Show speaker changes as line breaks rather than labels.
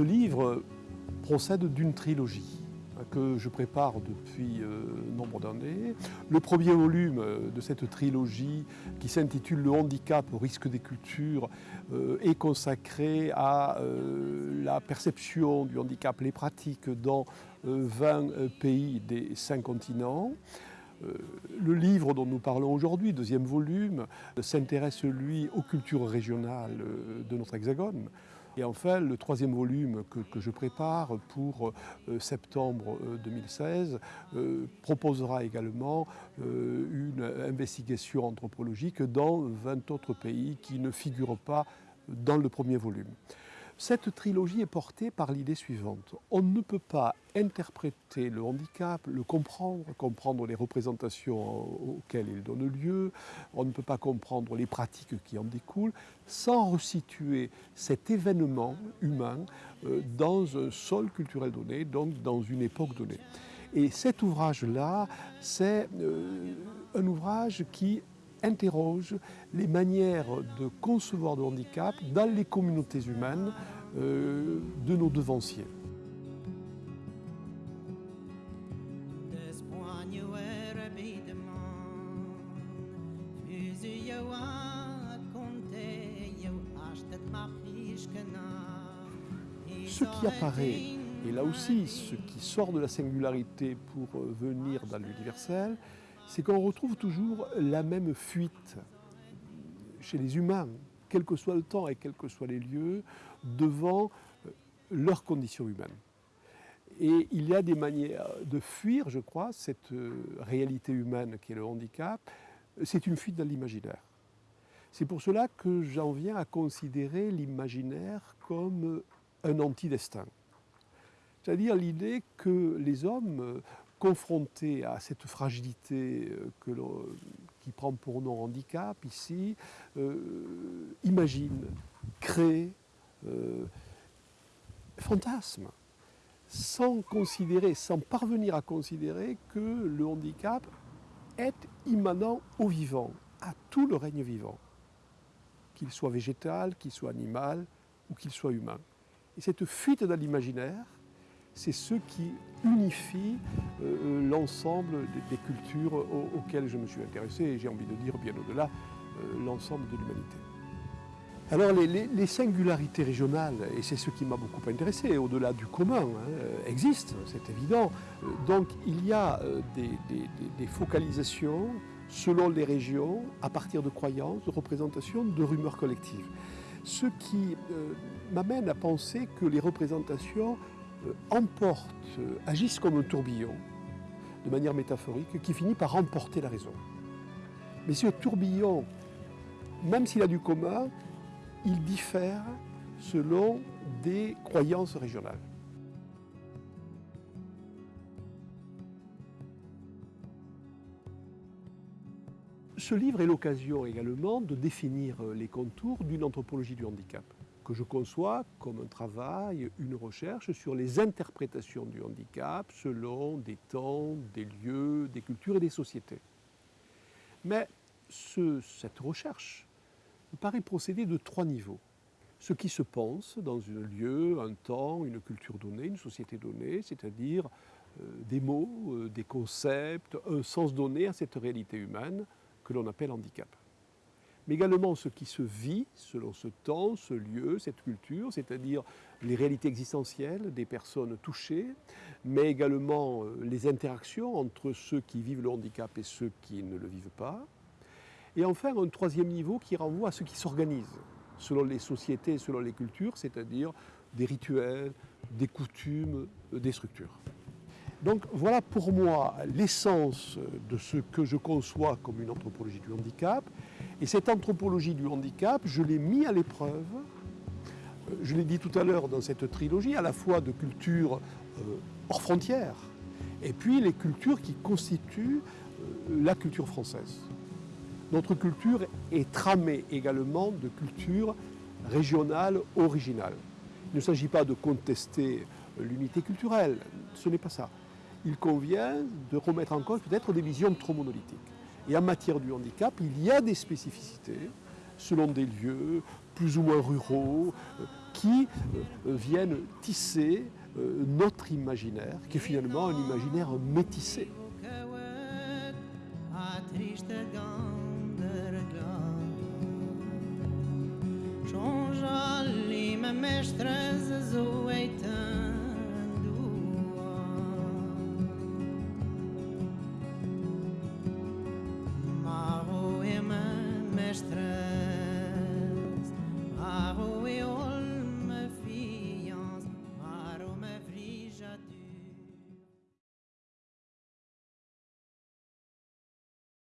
Ce livre procède d'une trilogie que je prépare depuis euh, nombre d'années. Le premier volume euh, de cette trilogie qui s'intitule Le handicap au risque des cultures euh, est consacré à la perception du handicap, les pratiques dans 20 pays des cinq continents. Le livre dont nous parlons aujourd'hui, deuxième volume, s'intéresse lui aux cultures régionales de notre hexagone. Et enfin, le troisième volume que, je prépare pour euh, septembre 2016 euh, euh, proposera également une investigation anthropologique dans 20 autres pays qui ne figurent pas dans le premier volume. Cette trilogie est portée par l'idée suivante. On ne peut pas interpréter le handicap, le comprendre, comprendre les représentations auxquelles il donne lieu, on ne peut pas comprendre les pratiques qui en découlent, sans resituer cet événement humain euh, dans un sol culturel donné, donc dans une époque donnée. Et cet ouvrage-là, c'est euh, un ouvrage qui interroge les manières de concevoir le handicap dans les communautés humaines euh, de nos devanciers. Ce qui apparaît, et là aussi ce qui sort de la singularité pour euh, venir dans l'universel, c'est qu'on retrouve toujours la même fuite chez les humains, quel que soit le temps et quels que soient les lieux, devant euh, leurs conditions humaines. Et il y a des manières de fuir, je crois, cette euh, réalité humaine qui est le handicap. C'est une fuite dans l'imaginaire. C'est pour cela que j'en viens à considérer l'imaginaire comme un anti-destin. C'est-à-dire l'idée que les hommes confronté à cette fragilité euh, qui prend pour nom handicap ici, euh, imagine, crée, euh, fantasme, sans considérer, sans parvenir à considérer que le handicap est immanent au vivant, à tout le règne vivant, qu'il soit végétal, qu'il soit animal ou qu'il soit humain. Et cette fuite dans l'imaginaire, c'est ce qui unifie euh, euh, l'ensemble des, cultures auxquelles je me suis intéressé, et j'ai envie de dire bien au-delà, euh, l'ensemble de l'humanité. Alors les, singularités régionales, et c'est ce qui m'a beaucoup intéressé, au-delà du commun, hein, existent, c'est évident. Donc il y a des, focalisations selon les régions, à partir de croyances, de représentations, de rumeurs collectives. Ce qui m'amène à penser que les représentations euh, emportent, euh, agissent comme un tourbillon, de manière métaphorique, qui finit par emporter la raison. Mais ce tourbillon, même s'il a du commun, il diffère selon des croyances régionales. Ce livre est l'occasion également de définir les contours d'une anthropologie du handicap je conçois comme un travail, une recherche sur les interprétations du handicap selon des temps, des lieux, des cultures et des sociétés. Mais cette recherche me paraît procéder de trois niveaux. Ce qui se pense dans un lieu, un temps, une culture donnée, une société donnée, c'est-à-dire euh, des mots, euh, des concepts, un sens donné à cette réalité humaine que l'on appelle handicap mais également ce qui se vit selon ce temps, ce lieu, cette culture, c'est-à-dire les réalités existentielles des personnes touchées, mais également euh, les interactions entre ceux qui vivent le handicap et ceux qui ne le vivent pas. Et enfin, un troisième niveau qui renvoie à ce qui s'organise selon les sociétés, selon les cultures, c'est-à-dire des rituels, des coutumes, euh, des structures. Donc voilà pour moi l'essence de ce que je conçois comme une anthropologie du handicap. Et cette anthropologie du handicap, je l'ai mis à l'épreuve, euh, je l'ai dit tout à l'heure dans cette trilogie, à la fois de cultures euh, hors frontières, et puis les cultures qui constituent euh, la culture française. Notre culture est tramée également de cultures régionales originales. Il ne s'agit pas de contester l'unité culturelle, ce n'est pas ça il convient de remettre en cause peut-être des visions trop monolithiques. Et en matière du handicap, il y a des spécificités selon des lieux plus ou moins ruraux, euh, qui euh, viennent tisser euh, notre imaginaire, qui est finalement un imaginaire métissé.